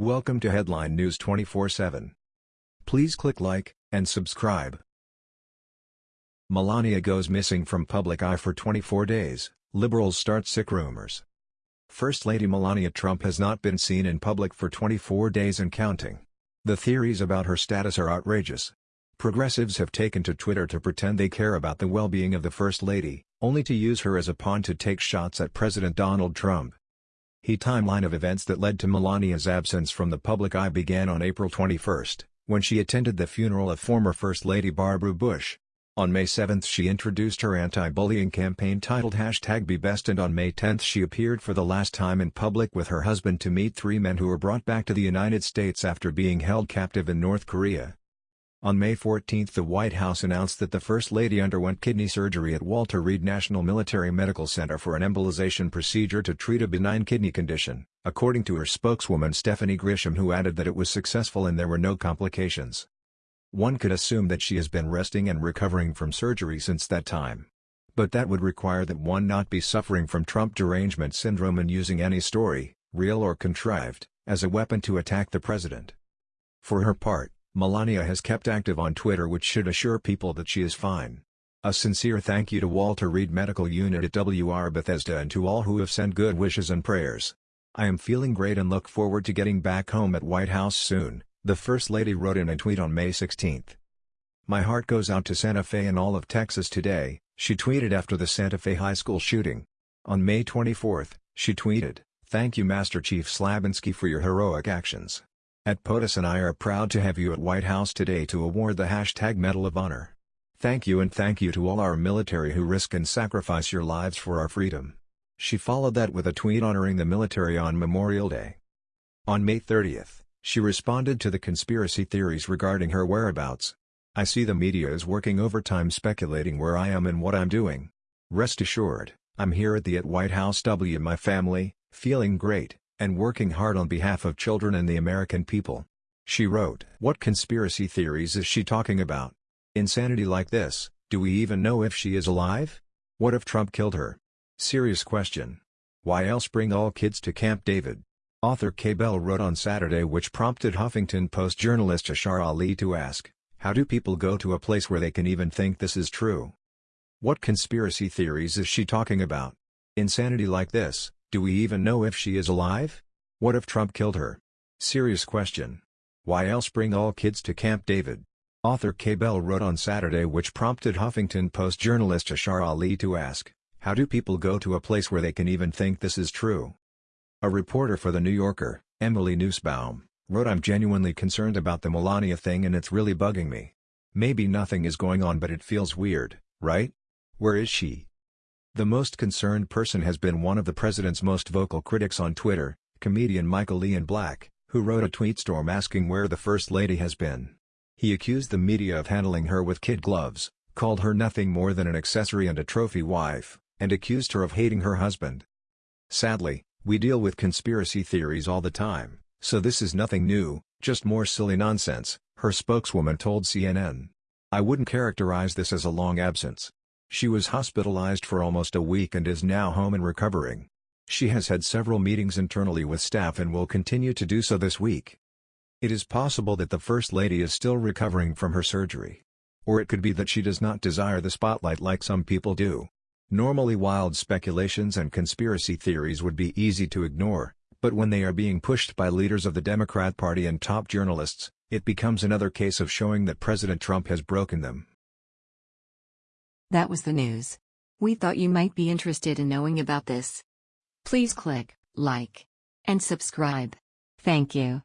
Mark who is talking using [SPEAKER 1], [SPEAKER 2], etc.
[SPEAKER 1] Welcome to Headline News 24/7. Please click like and subscribe. Melania goes missing from public eye for 24 days, liberals start sick rumors. First Lady Melania Trump has not been seen in public for 24 days and counting. The theories about her status are outrageous. Progressives have taken to Twitter to pretend they care about the well-being of the First Lady, only to use her as a pawn to take shots at President Donald Trump. He timeline of events that led to Melania's absence from the public eye began on April 21, when she attended the funeral of former First Lady Barbara Bush. On May 7 she introduced her anti-bullying campaign titled Hashtag BeBest and on May 10 she appeared for the last time in public with her husband to meet three men who were brought back to the United States after being held captive in North Korea. On May 14 the White House announced that the First Lady underwent kidney surgery at Walter Reed National Military Medical Center for an embolization procedure to treat a benign kidney condition, according to her spokeswoman Stephanie Grisham who added that it was successful and there were no complications. One could assume that she has been resting and recovering from surgery since that time. But that would require that one not be suffering from Trump derangement syndrome and using any story, real or contrived, as a weapon to attack the president. For her part, Melania has kept active on Twitter which should assure people that she is fine. A sincere thank you to Walter Reed Medical Unit at WR Bethesda and to all who have sent good wishes and prayers. I am feeling great and look forward to getting back home at White House soon, the First Lady wrote in a tweet on May 16. My heart goes out to Santa Fe and all of Texas today, she tweeted after the Santa Fe High School shooting. On May 24, she tweeted, Thank you Master Chief Slabinski for your heroic actions. At POTUS and I are proud to have you at White House today to award the hashtag Medal of Honor. Thank you and thank you to all our military who risk and sacrifice your lives for our freedom. She followed that with a tweet honoring the military on Memorial Day. On May 30th, she responded to the conspiracy theories regarding her whereabouts. I see the media is working overtime speculating where I am and what I'm doing. Rest assured, I'm here at the at White House W my family, feeling great and working hard on behalf of children and the American people. She wrote, What conspiracy theories is she talking about? Insanity like this, do we even know if she is alive? What if Trump killed her? Serious question. Why else bring all kids to Camp David? Author K. Bell wrote on Saturday which prompted Huffington Post journalist Yashar Ali to ask, How do people go to a place where they can even think this is true? What conspiracy theories is she talking about? Insanity like this, do we even know if she is alive? What if Trump killed her? Serious question. Why else bring all kids to Camp David? Author Kay Bell wrote on Saturday which prompted Huffington Post journalist Yashar Ali to ask, how do people go to a place where they can even think this is true? A reporter for The New Yorker, Emily Nussbaum, wrote I'm genuinely concerned about the Melania thing and it's really bugging me. Maybe nothing is going on but it feels weird, right? Where is she? The most concerned person has been one of the president's most vocal critics on Twitter, comedian Michael Ian Black, who wrote a tweet storm asking where the First Lady has been. He accused the media of handling her with kid gloves, called her nothing more than an accessory and a trophy wife, and accused her of hating her husband. Sadly, we deal with conspiracy theories all the time, so this is nothing new, just more silly nonsense, her spokeswoman told CNN. I wouldn't characterize this as a long absence. She was hospitalized for almost a week and is now home and recovering. She has had several meetings internally with staff and will continue to do so this week. It is possible that the First Lady is still recovering from her surgery. Or it could be that she does not desire the spotlight like some people do. Normally wild speculations and conspiracy theories would be easy to ignore, but when they are being pushed by leaders of the Democrat Party and top journalists, it becomes another case of showing that President Trump has broken them.
[SPEAKER 2] That was the news. We thought you might be interested in knowing about this. Please click like and subscribe. Thank you.